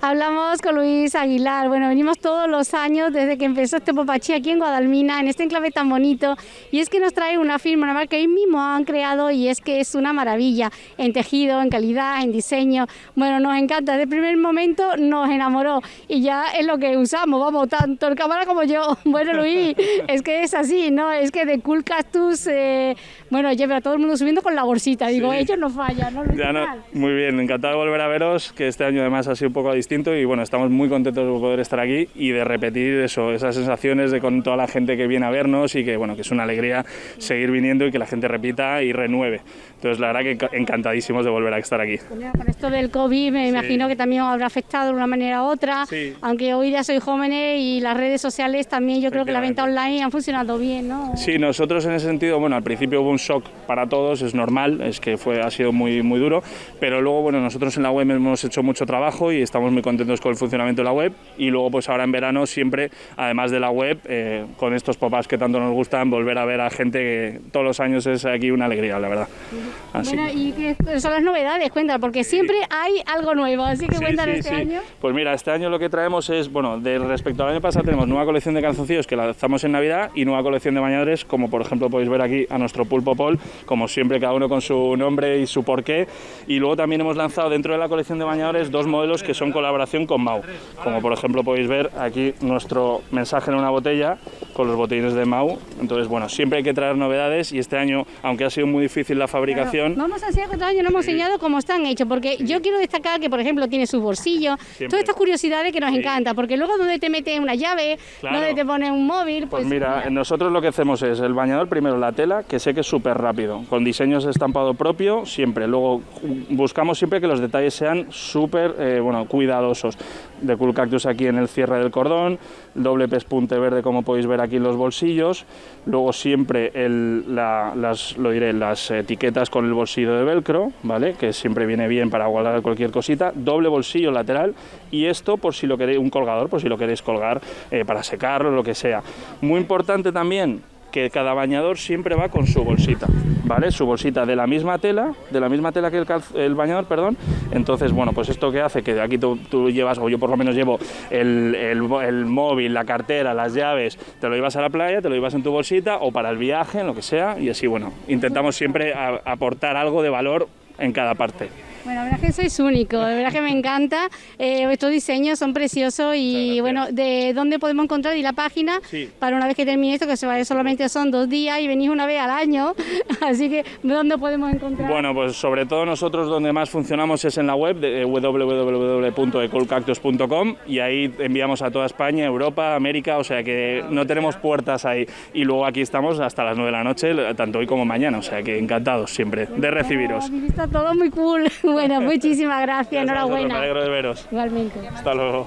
Hablamos con Luis Aguilar. Bueno, venimos todos los años desde que empezó este Popachí aquí en Guadalmina, en este enclave tan bonito. Y es que nos trae una firma, una marca que ellos mismos han creado y es que es una maravilla en tejido, en calidad, en diseño. Bueno, nos encanta. Desde el primer momento nos enamoró y ya es lo que usamos, vamos, tanto el cámara como yo. Bueno, Luis, es que es así, ¿no? Es que de Cool Cactus, eh, bueno, lleva a todo el mundo subiendo con la bolsita. Digo, ellos no fallan, ¿no? Ya no, muy bien, encantado de volver a veros, que este año además ha sido un poco distinto y bueno, estamos muy contentos de poder estar aquí y de repetir eso, esas sensaciones de con toda la gente que viene a vernos y que bueno, que es una alegría seguir viniendo y que la gente repita y renueve. Entonces la verdad que encantadísimos de volver a estar aquí. Con esto del COVID me imagino que también os habrá afectado de una manera u otra, aunque hoy ya soy jóvenes y las redes sociales también yo creo que la venta online ha funcionado bien, ¿no? Sí, nosotros en ese sentido, bueno, al principio hubo un shock para todos, es normal, es que fue, ha sido muy, muy duro, pero luego, bueno, nosotros en la web hemos hecho mucho trabajo y estamos muy contentos con el funcionamiento de la web y luego pues ahora en verano siempre, además de la web, eh, con estos pop-ups que tanto nos gustan, volver a ver a gente que todos los años es aquí una alegría, la verdad. Bueno, ¿y qué son las novedades? Cuéntame, porque siempre hay algo nuevo, así que cuéntanos este año. Pues mira, este año lo que traemos es, bueno, de respecto al año pasado tenemos nueva colección de calzoncillos que lanzamos en Navidad y nueva colección de bañadores, como por ejemplo podéis ver aquí a nuestro Pulpo Pol, como siempre cada uno con su nombre y su porqué. Y luego también hemos lanzado dentro de la colección de bañadores dos modelos que son colaboración con Mau, como por ejemplo podéis ver aquí nuestro mensaje en una botella con los botellines de Mau. Entonces, bueno, siempre hay que traer novedades y este año, aunque ha sido muy difícil la fabricación... No vamos a que este año no hemos enseñado cómo están hechos, porque yo quiero destacar que, por ejemplo, tiene sus bolsillos, todas estas curiosidades que nos encanta, porque luego donde te metes una llave, donde te pones un móvil... Pues, pues mira, nosotros lo que hacemos es el bañador, primero la tela, que sé que es súper rápido, con diseños de estampado propio, siempre. Luego buscamos siempre que los detalles sean súper, eh, bueno, cuidadosos. De Cool Cactus aquí en el cierre del cordón, doble pespunte verde como podéis ver aquí en los bolsillos, luego siempre el, las, lo diré, las etiquetas con el bolsillo de velcro, ¿vale? Que siempre viene bien para guardar cualquier cosita, doble bolsillo lateral y esto por si lo queréis, un colgador, por si lo queréis colgar eh, para secarlo, lo que sea. Muy importante también que cada bañador siempre va con su bolsita, ¿vale? Su bolsita de la misma tela, de la misma tela que el, bañador, perdón. Entonces, bueno, pues esto que hace que aquí tú, llevas, o yo por lo menos llevo el, el, móvil, la cartera, las llaves, te lo llevas a la playa, te lo llevas en tu bolsita o para el viaje, en lo que sea, y así, bueno, intentamos siempre aportar algo de valor en cada parte. Bueno, la verdad que sois único, de verdad que me encanta. Eh, estos diseños son preciosos y bueno, ¿de dónde podemos encontrar? Y la página para una vez que termine esto, que se vaya solamente son dos días y venís una vez al año, así que ¿dónde podemos encontrar? Bueno, pues sobre todo nosotros donde más funcionamos es en la web de www.ecolcactus.com y ahí enviamos a toda España, Europa, América, o sea que no tenemos puertas ahí. Y luego aquí estamos hasta las 9 de la noche, tanto hoy como mañana, o sea que encantados siempre de recibiros. Está todo muy cool. Bueno, muchísimas gracias, enhorabuena. Me alegro de veros. Igualmente. Hasta luego.